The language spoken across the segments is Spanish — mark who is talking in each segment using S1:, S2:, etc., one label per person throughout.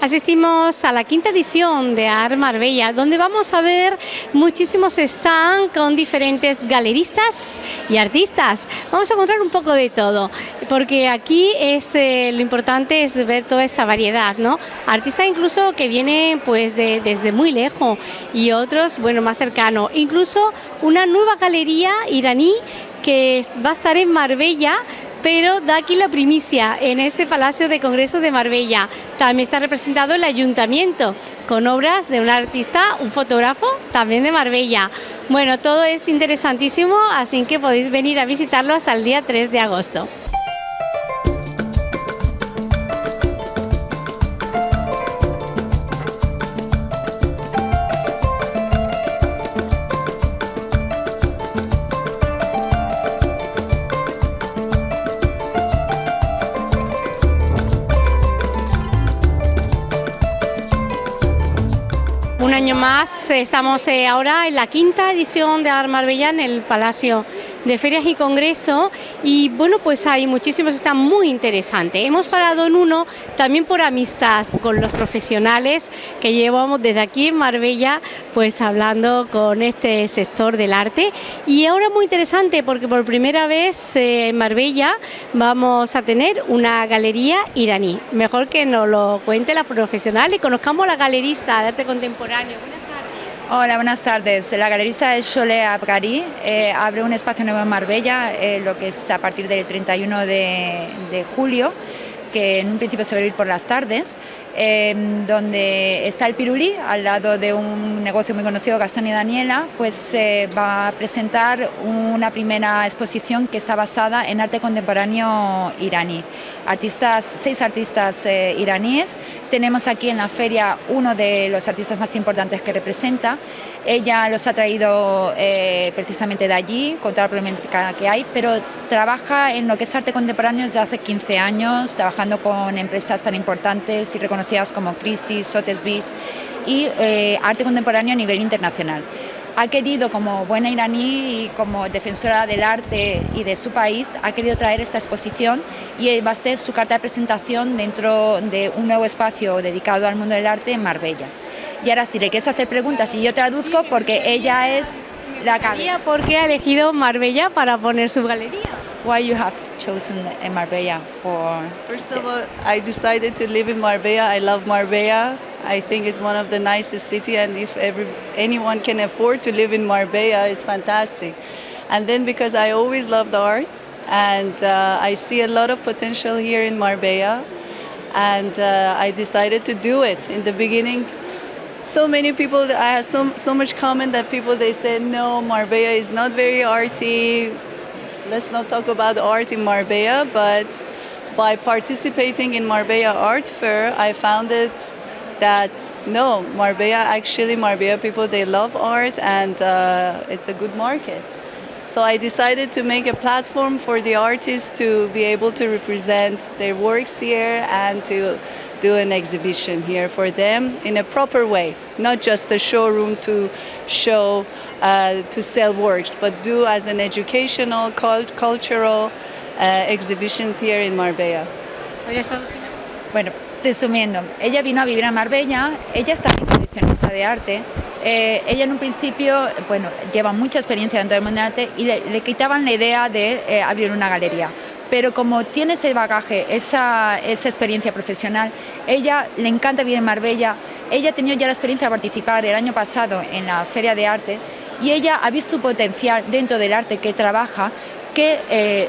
S1: Asistimos a la quinta edición de Art Marbella, donde vamos a ver muchísimos stands con diferentes galeristas y artistas. Vamos a encontrar un poco de todo, porque aquí es eh, lo importante es ver toda esa variedad, ¿no? Artistas incluso que vienen pues desde muy lejos y otros, bueno, más cercano. Incluso una nueva galería iraní que va a estar en Marbella pero da aquí la primicia en este Palacio de Congreso de Marbella. También está representado el ayuntamiento con obras de un artista, un fotógrafo también de Marbella. Bueno, todo es interesantísimo, así que podéis venir a visitarlo hasta el día 3 de agosto. Año más, estamos eh, ahora en la quinta edición de Art Marbella en el Palacio de Ferias y Congreso y bueno, pues hay muchísimos, está muy interesante. Hemos parado en uno también por amistad con los profesionales que llevamos desde aquí en Marbella, pues hablando con este sector del arte y ahora muy interesante porque por primera vez eh, en Marbella vamos a tener una galería iraní. Mejor que nos lo cuente la profesional y conozcamos a la galerista de arte contemporáneo
S2: Hola, buenas tardes. La galerista es Shole Abgari, eh, abre un espacio nuevo en Marbella, eh, lo que es a partir del 31 de, de julio, que en un principio se va a ir por las tardes. Em, donde está el Pirulí, al lado de un negocio muy conocido, Gastón y Daniela, pues va a presentar una primera exposición que está basada en arte contemporáneo iraní. Artistas, seis artistas eh, iraníes, tenemos aquí en la feria uno de los artistas más importantes que representa, ella los ha traído eh, precisamente de allí, con toda la problemática que hay, pero trabaja en lo que es arte contemporáneo desde hace 15 años, trabajando con empresas tan importantes y reconocidas como Christie's, Sotheby's y eh, arte contemporáneo a nivel internacional. Ha querido, como buena iraní y como defensora del arte y de su país, ha querido traer esta exposición y va a ser su carta de presentación dentro de un nuevo espacio dedicado al mundo del arte en Marbella. Y ahora si le quieres hacer preguntas y yo traduzco porque ella es la cabeza.
S1: ¿Por qué ha elegido Marbella para poner su galería?
S2: Why you have chosen Marbella for?
S3: First of all, I decided to live in Marbella. I love Marbella. I think it's one of the nicest cities, and if every, anyone can afford to live in Marbella, it's fantastic. And then because I always loved art, and uh, I see a lot of potential here in Marbella, and uh, I decided to do it. In the beginning, so many people, I had so, so much comment that people, they said, no, Marbella is not very arty, let's not talk about art in Marbella, but by participating in Marbella Art Fair, I found it that no, Marbella, actually Marbella people, they love art and uh, it's a good market. So I decided to make a platform for the artists to be able to represent their works here and to do an exhibition here for them in a proper way, not just a showroom to show, uh, to sell works, but do as an educational, cult cultural uh, exhibitions here in Marbella.
S2: Bueno, resumiendo, ella vino a vivir a Marbella, ella está en coleccionista de arte, eh, ella en un principio, bueno, lleva mucha experiencia dentro del mundo del arte y le, le quitaban la idea de eh, abrir una galería pero como tiene ese bagaje, esa, esa experiencia profesional, ella le encanta vivir en Marbella, ella ha tenido ya la experiencia de participar el año pasado en la Feria de Arte y ella ha visto su potencial dentro del arte que trabaja que eh,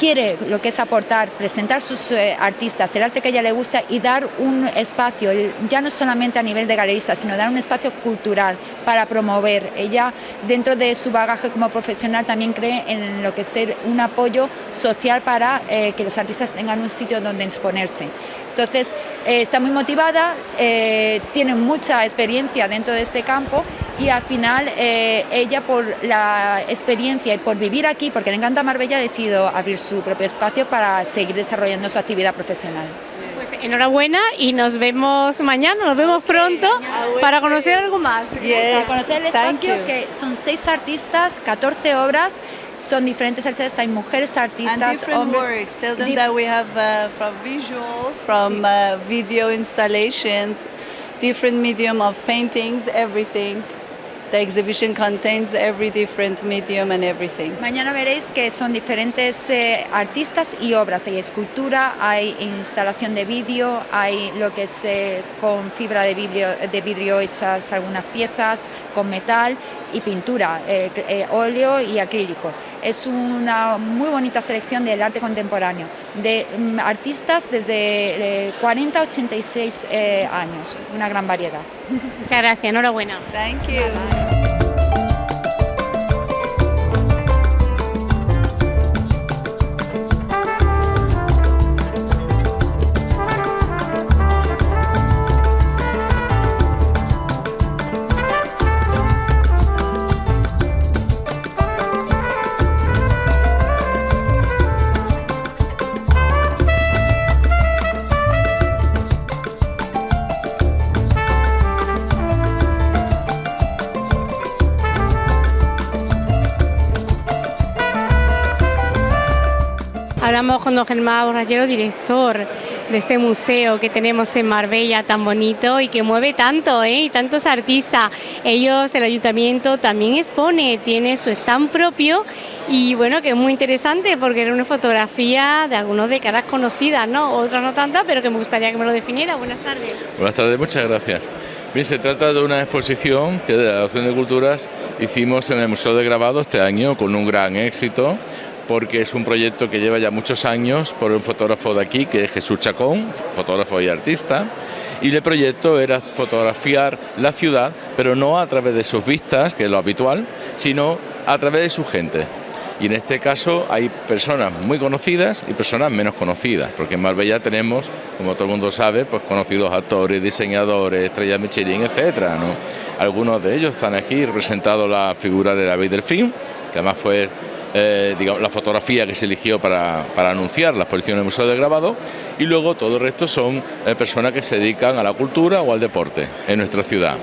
S2: quiere lo que es aportar, presentar sus eh, artistas, el arte que ella le gusta y dar un espacio, ya no solamente a nivel de galerista, sino dar un espacio cultural para promover. Ella, dentro de su bagaje como profesional, también cree en lo que es ser un apoyo social para eh, que los artistas tengan un sitio donde exponerse. Entonces, eh, está muy motivada, tiene mucha experiencia dentro de este campo y al final ella por la experiencia y por vivir aquí, porque le encanta Marbella, ha decidido abrir su propio espacio para seguir desarrollando su actividad profesional.
S1: Pues enhorabuena y nos vemos mañana, nos vemos pronto para conocer algo más.
S2: para conocer el espacio, que son seis artistas, 14 obras, Son diferentes artistas, hay mujeres
S3: And
S2: artistas,
S3: different
S2: hombres.
S3: works. Tell them
S2: dif-
S3: that we have uh, from visual, from uh, video installations, different medium of paintings, everything. The exhibition contains every different medium and everything.
S2: Mañana veréis que son diferentes eh, artistas y obras. Hay escultura, hay instalación de vídeo, hay lo que es eh, con fibra de vidrio, hechas algunas piezas, con metal y pintura, eh, óleo y acrílico. Es una muy bonita selección del arte contemporáneo, de mm, artistas desde eh, 40 a 86 eh, años, una gran variedad.
S1: Muchas gracias, enhorabuena. Hablamos con don Germán Borrachero, director de este museo que tenemos en Marbella tan bonito y que mueve tanto, ¿eh? y tantos artistas. Ellos, el ayuntamiento también expone, tiene su stand propio y bueno, que es muy interesante porque era una fotografía de algunos de caras conocidas, ¿no? Otras no tantas, pero que me gustaría que me lo definiera. Buenas tardes.
S4: Buenas tardes, muchas gracias. Se trata de una exposición que de la Asociación de Culturas hicimos en el Museo de Grabado este año con un gran éxito porque es un proyecto que lleva ya muchos años por un fotógrafo de aquí que es Jesús Chacón, fotógrafo y artista. Y el proyecto era fotografiar la ciudad, pero no a través de sus vistas, que es lo habitual, sino a través de su gente. Y en este caso hay personas muy conocidas y personas menos conocidas, porque en Marbella tenemos, como todo el mundo sabe, pues conocidos actores, diseñadores, estrellas Michelin, etcétera, ¿no? Algunos de ellos están aquí representando la figura de David Delfín, que además fue eh, digamos, la fotografía que se eligió para, para anunciar la exposición en el Museo de Grabado y luego todo el resto son eh, personas que se dedican a la cultura o al deporte en nuestra ciudad.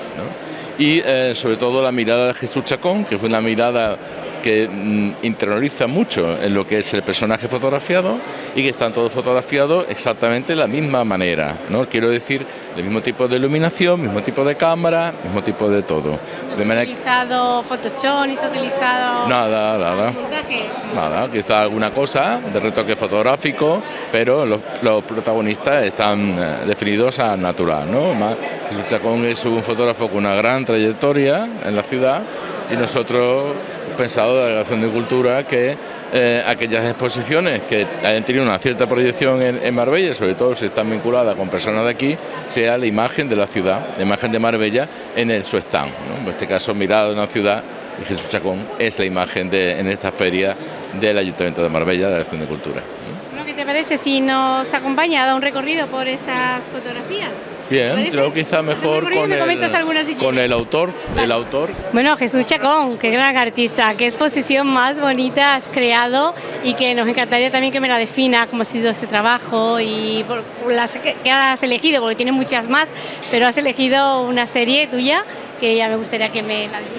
S4: Y eh, sobre todo la mirada de Jesús Chacón, que fue una mirada que mm, interioriza mucho en lo que es el personaje fotografiado y que están todos fotografiados exactamente de la misma manera, ¿no? Quiero decir, el mismo tipo de iluminación, mismo tipo de cámara, mismo tipo de todo.
S1: ¿No
S4: De manera
S1: utilizado Photoshop, ni se ha utilizado
S4: Nada, nada.
S1: montaje?
S4: Nada, quizá alguna cosa de retoque fotográfico, pero los, los protagonistas están eh, definidos a natural, ¿no? Más, Jesús Chacón es un fotógrafo con una gran trayectoria en la ciudad y nosotros pensado de la Delegación de Cultura que eh, aquellas exposiciones que hayan tenido una cierta proyección en, Marbella, sobre todo si están vinculadas con personas de aquí, sea la imagen de la ciudad, la imagen de Marbella en el, su stand. En este caso, mirada de una ciudad y Jesús Chacón es la imagen de, en esta feria del Ayuntamiento de Marbella, de la Acción de Cultura.
S1: ¿Qué te parece si nos acompaña a un recorrido por estas fotografías? ¿Te
S4: Bien, creo quizá
S1: Hacemos
S4: mejor con el,
S1: alguna si
S4: con
S1: quieres.
S4: el autor, el autor.
S1: Bueno, Jesús Chacón, qué gran artista, qué exposición más bonita has creado y que nos encantaría también que me la defina cómo ha sido este trabajo y por por las que que has elegido, porque tiene muchas más, pero has elegido una serie tuya que ya me gustaría que me la definieras.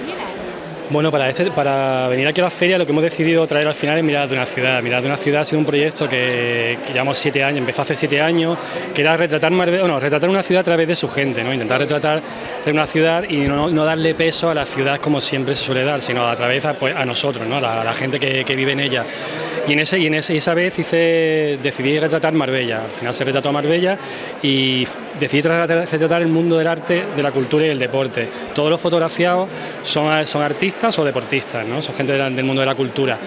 S5: Bueno, para, este, para venir aquí a la feria lo que hemos decidido traer al final es Miradas de una ciudad. Miradas de una ciudad ha sido un proyecto que, llevamos siete años, empezó hace siete años, que era retratar, bueno, retratar una ciudad a través de su gente, ¿no? intentar retratar una ciudad y no, darle peso a la ciudad como siempre se suele dar, sino a través a, pues, a nosotros, ¿no? a, la, gente que vive en ella. Y en, ese, y en ese, esa vez hice, decidí retratar Marbella, al final se retrató Marbella y decidí retratar, el mundo del arte, de la cultura y del deporte. Todos los fotografiados son, son artistas o deportistas, ¿no? son gente del mundo de la cultura.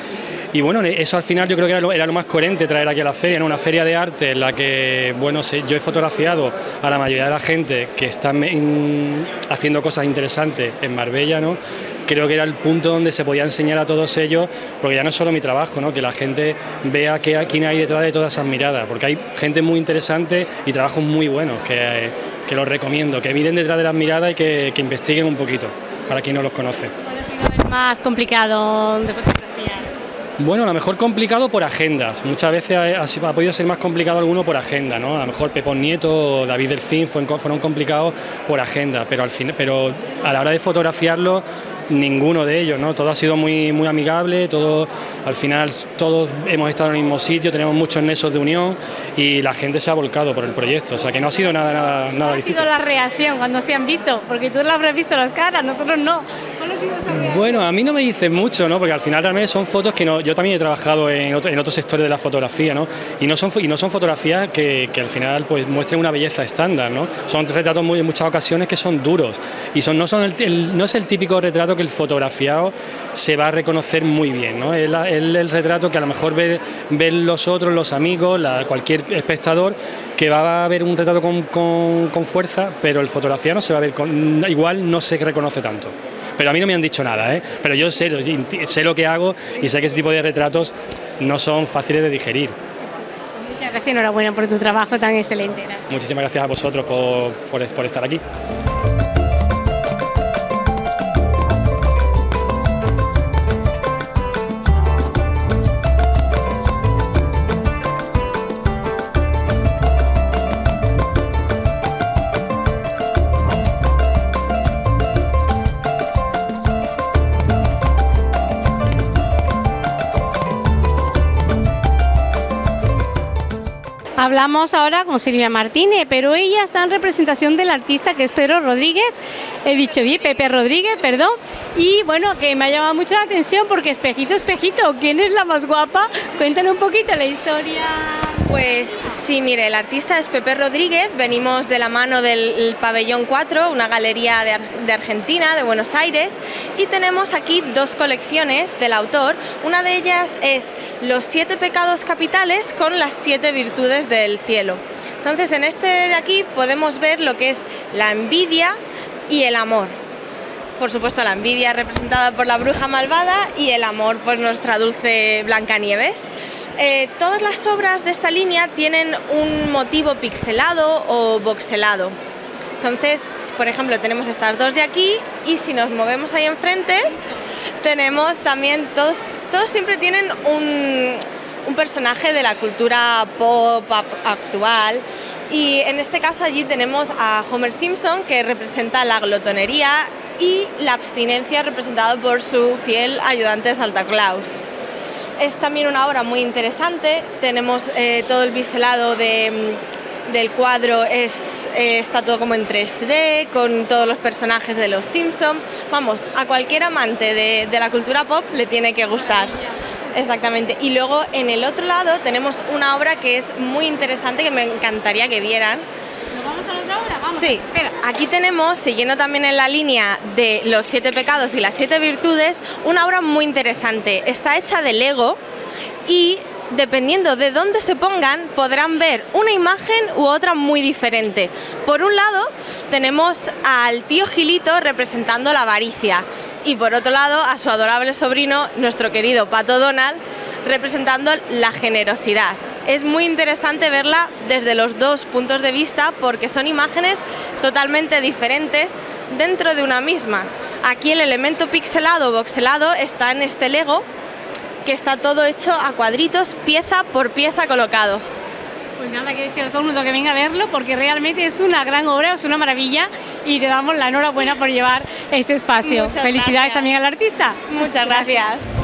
S5: Y bueno, eso al final yo creo que era lo, era lo más coherente traer aquí a la feria, ¿no? una feria de arte en la que, bueno, yo he fotografiado a la mayoría de la gente que está en- haciendo cosas interesantes en Marbella, ¿no? Creo que era el punto donde se podía enseñar a todos ellos, porque ya no es solo mi trabajo, ¿no? que la gente vea qué, quién hay detrás de todas esas miradas, porque hay gente muy interesante y trabajos muy buenos que, que los recomiendo, que miren detrás de las miradas y que, que investiguen un poquito, para quien no los conoce.
S1: ¿Cuál ha sido el más complicado de fotografiar?
S5: Bueno, a lo mejor complicado por agendas. Muchas veces ha, ha sido- ha podido ser más complicado alguno por agenda, ¿no? A lo mejor Pepón Nieto o David Delfín fueron, fueron complicados por agenda, pero al fin, pero a la hora de fotografiarlo ninguno de ellos, ¿no? Todo ha sido muy, muy amigable, todo, al final todos hemos estado en el mismo sitio, tenemos muchos nexos de unión y la gente se ha volcado por el proyecto, o sea que no ha sido nada, nada, nada
S1: ¿Cuál ha sido la reacción cuando se han visto? Porque tú la habrás visto las caras, nosotros no.
S5: Bueno, a mí no me dicen mucho, ¿no? Porque al final realmente son fotos que no, yo también he trabajado en, otro- en otros sectores de la fotografía, ¿no? Y no son, y no son fotografías que, al final pues muestren una belleza estándar, ¿no? Son retratos muy, en muchas ocasiones que son duros y son, no, son no es el típico retrato que el fotografiado se va a reconocer muy bien, ¿no? Es el retrato que a lo mejor ve- ven los otros, los amigos, la- cualquier espectador que va a ver un retrato con, con- con fuerza, pero el fotografiado no se va a ver con, igual no se reconoce tanto. Pero a mí no me han dicho nada, ¿eh? pero yo sé, lo- sé lo que hago y sé que ese tipo de retratos no son fáciles de digerir.
S1: Muchas gracias, enhorabuena por tu trabajo tan excelente. Gracias.
S5: Muchísimas gracias a vosotros por, por- por estar aquí.
S1: Hablamos ahora con Silvia Martínez, pero ella está en representación del artista que es Pedro Rodríguez. He dicho bien, Pepe Rodríguez, perdón. Y bueno, que me ha llamado mucho la atención porque espejito, espejito, ¿quién es la más guapa? Cuéntale un poquito la historia.
S6: Pues sí, mire, el artista es Pepe Rodríguez, venimos de la mano del Pabellón 4, una galería de, de Argentina, de Buenos Aires, y tenemos aquí dos colecciones del autor. Una de ellas es Los siete pecados capitales con las siete virtudes del cielo. Entonces, en este de aquí podemos ver lo que es la envidia y el amor. Por supuesto, la envidia representada por la bruja malvada y el amor por nuestra dulce Blancanieves. Eh, todas las obras de esta línea tienen un motivo pixelado o voxelado. Entonces, por ejemplo, tenemos estas dos de aquí y si nos movemos ahí enfrente, tenemos también, todos, todos siempre tienen un, personaje de la cultura pop actual y en este caso allí tenemos a Homer Simpson que representa la glotonería y la abstinencia representada por su fiel ayudante Santa Claus. Es también una obra muy interesante, tenemos eh, todo el biselado de, mm, del cuadro, es, eh, está todo como en 3D, con todos los personajes de los Simpson. Vamos, a cualquier amante de, de la cultura pop le tiene que gustar. Exactamente. Y luego en el otro lado tenemos una obra que es muy interesante que me encantaría que vieran.
S1: ¿Nos vamos a la otra hora? Vamos.
S6: Sí,
S1: Espera.
S6: aquí tenemos, siguiendo también en la línea de los siete pecados y las siete virtudes, una obra muy interesante. Está hecha de Lego y dependiendo de dónde se pongan, podrán ver una imagen u otra muy diferente. Por un lado, tenemos al tío Gilito representando la avaricia y por otro lado, a su adorable sobrino, nuestro querido Pato Donald, representando la generosidad. Es muy interesante verla desde los dos puntos de vista porque son imágenes totalmente diferentes dentro de una misma. Aquí el elemento pixelado o voxelado está en este Lego que está todo hecho a cuadritos, pieza por pieza colocado.
S1: Pues nada, que decir a todo el mundo que venga a verlo porque realmente es una gran obra, es una maravilla y te damos la enhorabuena por llevar este espacio.
S6: Muchas
S1: Felicidades
S6: gracias.
S1: también al artista.
S6: Muchas gracias.